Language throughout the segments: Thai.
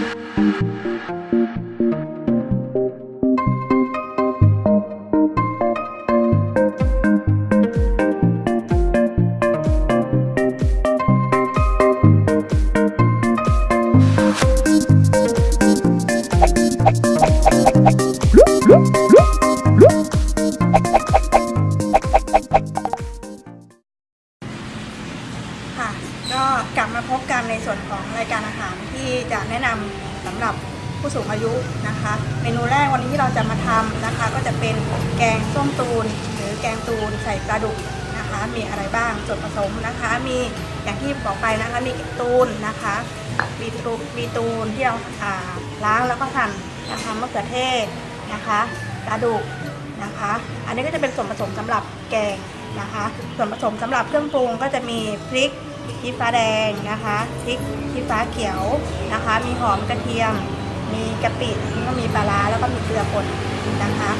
ค่ะ ก็กลับมาพบกันในส่วนของรายการอาหารที่จะแนะนำสำหรับผู้สูงอายุนะคะ เมนูแรกวันนี้ที่เราจะมาทำนะคะ ก็จะเป็นแกงส้มตูน หรือแกงตูนใส่ปลาดุกนะคะ มีอะไรบ้างส่วนผสมนะคะ มีอย่างที่บอกไปนะคะมีตูนนะคะมีตูนมีตูนที่เราอ่าล้างแล้วก็หั่นนะคะมะเขือเทศนะคะปลาดุกนะคะ อันนี้ก็จะเป็นส่วนผสมสำหรับแกงนะคะ ส่วนผสมสำหรับเครื่องปรุงก็จะมีพริก ชี้ฟ้าแดงนะคะพริกชี้ฟ้าเขียวนะคะ มีหอมกระเทียม มีกะปิแล้วก็มีปลาร้าแล้วก็มีเกลือป่นนะคะ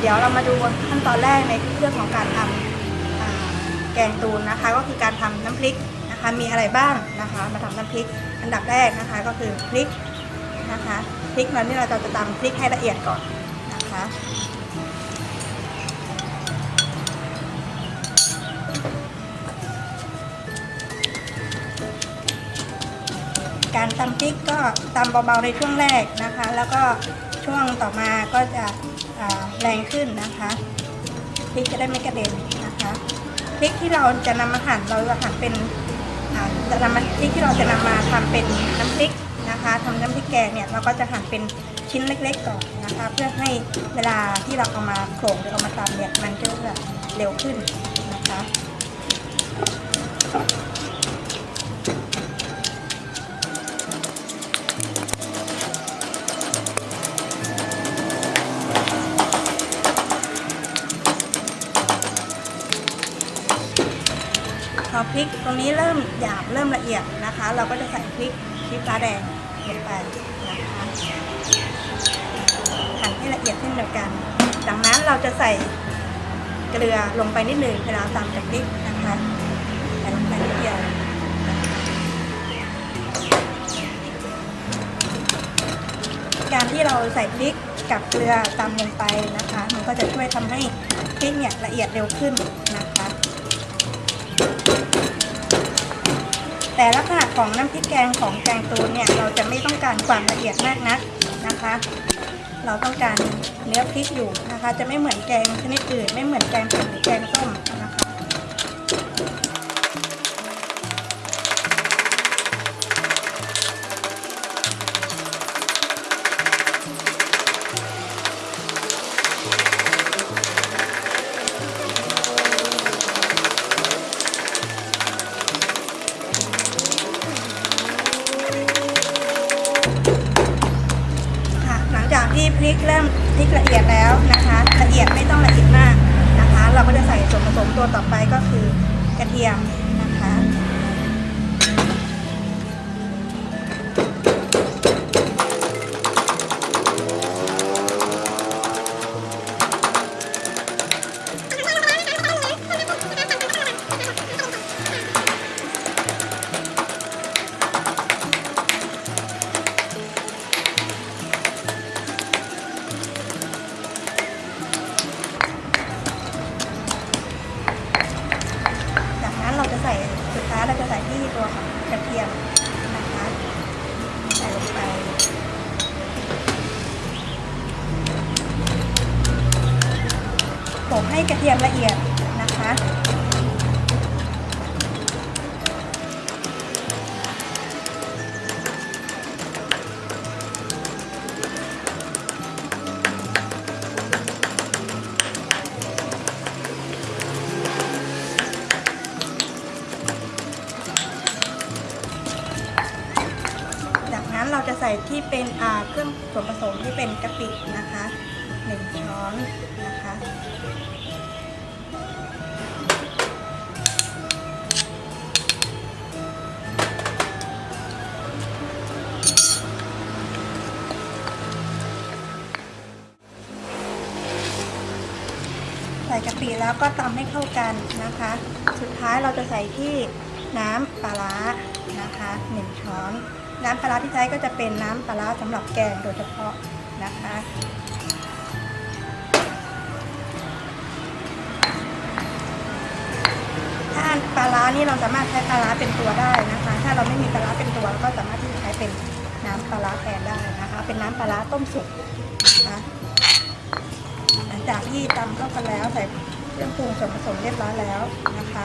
เดี๋ยวเรามาดูขั้นตอนแรกในเรื่องของการทำอ่าแกงตูนนะคะ ก็คือการทำน้ำพริกนะคะ มีอะไรบ้างนะคะ มาทำน้ำพริกอันดับแรกนะคะก็คือพริกนะคะพริกนั้นนี่เราจะตำพริกให้ละเอียดก่อนนะคะ ตำพริกก็ตำเบาๆในช่วงแรกนะคะ แล้วก็ช่วงต่อมาก็จะแรงขึ้นนะคะพริกจะได้ไม่กระเด็นนะคะพริกที่เราจะนำมาหั่นเราจะหั่นเป็นจะนำมาพริกที่เราจะนำมาทำเป็นน้ำพริกนะคะทำน้ำพริกแกงเนี่ยเราก็จะหั่นเป็นชิ้นเล็ก ๆก่อนนะคะ เพื่อให้เวลาที่เราเอามาโขลกหรือเอามาตำเนี่ยมันจะเร็วขึ้นนะคะ อพริกตรงนี้เริ่มหยาบเริ่มละเอียดนะคะ เราก็จะใส่พริกชี้ฟ้าแดงลงไปนะคะหั่นให้ละเอียดเช่นเดียวกัน จากนั้นเราจะใส่เกลือลงไปนิดหนึ่งเวลาตามกับพริกนะคะใส่ลงไปนิดเดียวการที่เราใส่พริกกับเกลือตามลงไปนะคะ มันก็จะช่วยทำให้พริกเนี่ยละเอียดเร็วขึ้น แต่ลักษณะของน้ำพริกแกงของแกงตูนเนี่ยเราจะไม่ต้องการความละเอียดมากนักนะคะ เราต้องการเนื้อพริกอยู่นะคะ จะไม่เหมือนแกงชนิดอื่นไม่เหมือนแกงเผ็ดหรือแกงต้ม เทียม เป็นเครื่องส่วนผสมที่เป็นกะปินะคะหนึ่งช้อนนะคะใส่กะปิแล้วก็ตำให้เข้ากันนะคะ สุดท้ายเราจะใส่ที่น้ำปลาร้านะคะหนึ่งช้อน น้ำปลาร้าที่ใช้ก็จะเป็นน้ำปลาร้าสำหรับแกงโดยเฉพาะนะคะถ้าปลาร้านี่เราสามารถใช้ปลาร้าเป็นตัวได้นะคะ ถ้าเราไม่มีปลาร้าเป็นตัวเราก็สามารถที่จะใช้เป็นน้ำปลาร้าแทนได้นะคะ เป็นน้ำปลาร้าต้มสุกนะคะหลังจากที่ตำเข้ากันแล้วใส่เครื่องปรุงส่วนผสมเรียบร้อยแล้วนะคะ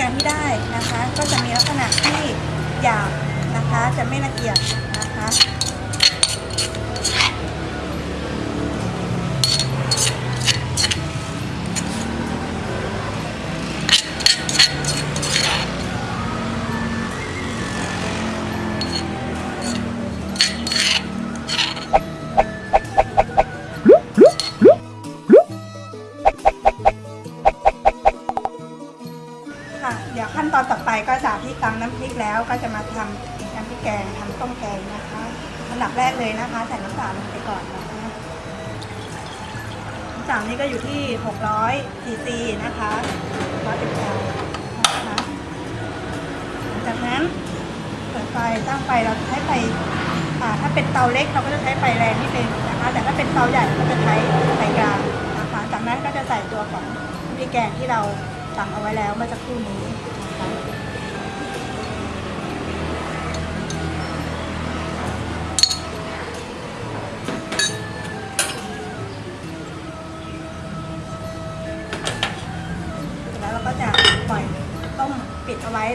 แกงที่ได้นะคะ ก็จะมีลักษณะที่หยาบนะคะ จะไม่ละเอียด เลยนะคะใส่น้ำตาลลงไปก่อนนะคะน้ำตาลนี่ก็อยู่ที่600ซีซีนะคะร้อยเป็นกรัมนะคะจากนั้นเปิดไฟตั้งไฟเราใช้ไฟถ้าเป็นเตาเล็กเราก็จะใช้ไฟแรงนิดนึงนะคะ แต่ถ้าเป็นเตาใหญ่เราก็จะใช้ไฟกลางนะคะจากนั้นก็จะใส่ตัวของพริกแกงที่เราตำเอาไว้แล้วเมื่อสักครู่นี้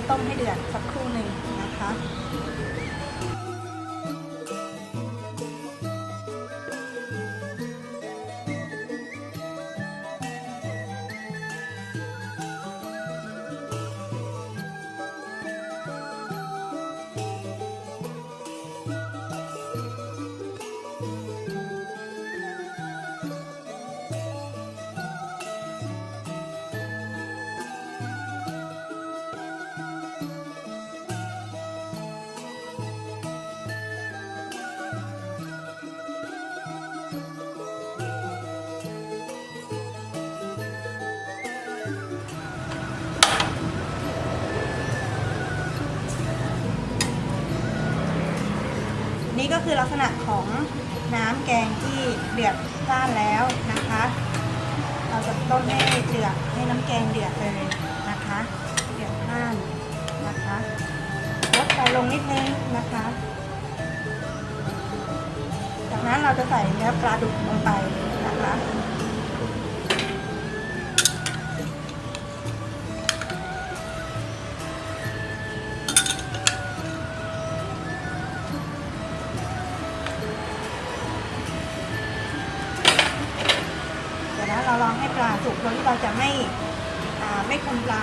ต้มให้เดือดสัก คือลักษณะของน้ำแกงที่เดือดจ้านแล้วนะคะ เราจะต้มให้เดือดให้น้ำแกงเดือดเลยนะคะ เดือดจ้านนะคะลดไฟลงนิดนึงนะคะ จากนั้นเราจะใส่เนื้อปลาดุกลงไปนะคะ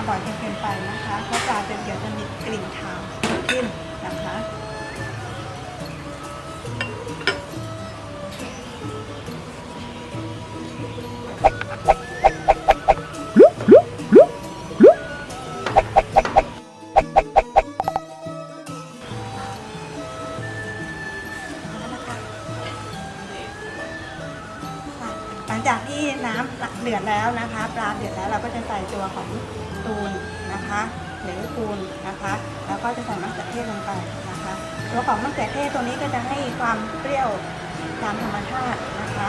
บ่อยจนเกินไปนะคะเพราะปลาจะเดี๋ยวจะมีกลิ่นคาว น้ำเดือดแล้วนะคะ ปลาเดือดแล้วเราก็จะใส่ตัวของตูนนะคะหรือปูนนะคะ แล้วก็จะใส่มะเขือเทศลงไปนะคะ ตัวของมะเขือเทศตัวนี้ก็จะให้ความเปรี้ยวตามธรรมชาตินะคะ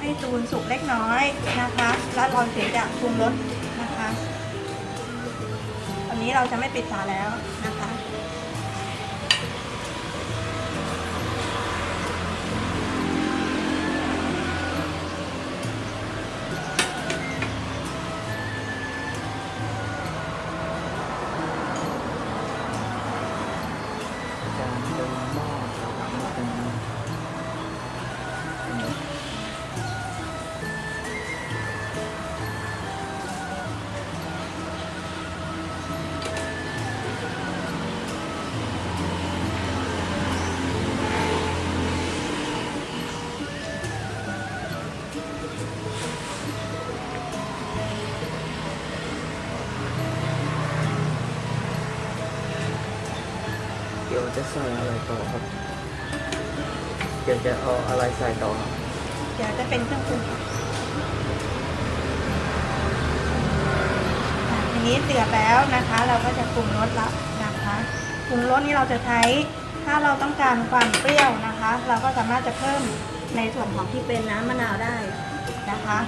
ให้ตูนสุกเล็กน้อยนะคะ แล้วเราถึงจะปรุงรสนะคะตอนนี้เราจะไม่ปิดฝาแล้ว ต่อครับเดี๋ยวจะเอาอะไรใส่ต่อครับเดี๋ยวจะเป็นเครื่องปรุงค่ะอะทีนี้เดือดแล้วนะคะ เราก็จะปรุงรสละนะคะปรุงรสนี้เราจะใช้ถ้าเราต้องการความเปรี้ยวนะคะ เราก็สามารถจะเพิ่มในส่วนของที่เป็นน้ำมะนาวได้นะคะ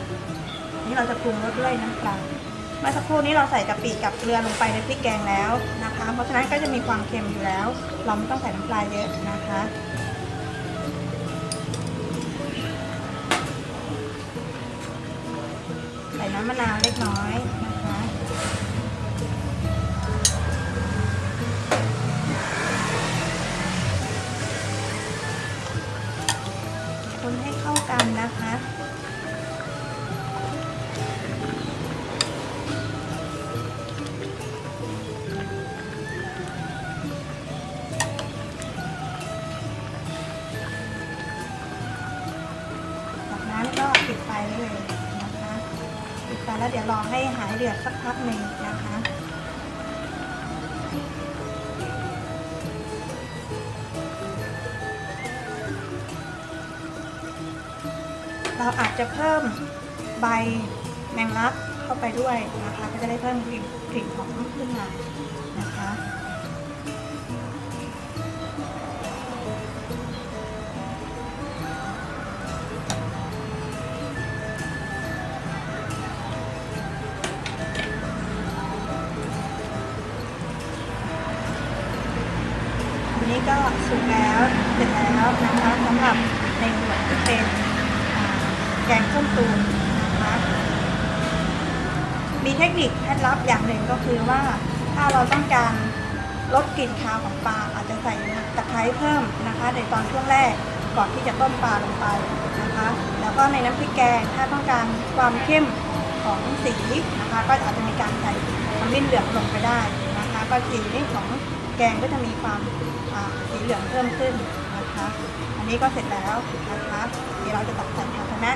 นี่เราจะปรุงรสด้วยน้ำปลา เมื่อสักครู่นี้เราใส่กะปิกับเกลือลงไปในพริกแกงแล้วนะคะ เพราะฉะนั้นก็จะมีความเค็มอยู่แล้ว เราไม่ต้องใส่น้ำปลาเยอะนะคะใส่น้ำมะนาวเล็กน้อย แล้วเดี๋ยวรอให้หายเดือดสักพักหนึ่งนะคะเราอาจจะเพิ่มใบแมงลักเข้าไปด้วยนะคะ ก็จะได้เพิ่มกลิ่นกลิ่นหอมขึ้นมานะคะ สร็จแล้วนะคะสำหรับในส่วนที่เป็นแกงส้มตูนนะคะมีเทคนิคเคล็ดลับอย่างหนึ่งก็คือว่าถ้าเราต้องการลดกลิ่นคาวของปลาอาจจะใส่ตะไคร้เพิ่มนะคะ ในตอนช่วงแรกก่อนที่จะต้มปลาลงไปนะคะ แล้วก็ในน้ำพริกแกงถ้าต้องการความเข้มของสีนะคะ ก็อาจจะมีการใส่ขมิ้นเหลืองลงไปได้นะคะ ก็สีของแกงก็จะมีความสีเหลืองเพิ่มขึ้น นะคะ อันนี้ก็เสร็จแล้วนะคะเดี๋ยวเราจะตัดแต่งภาชนะ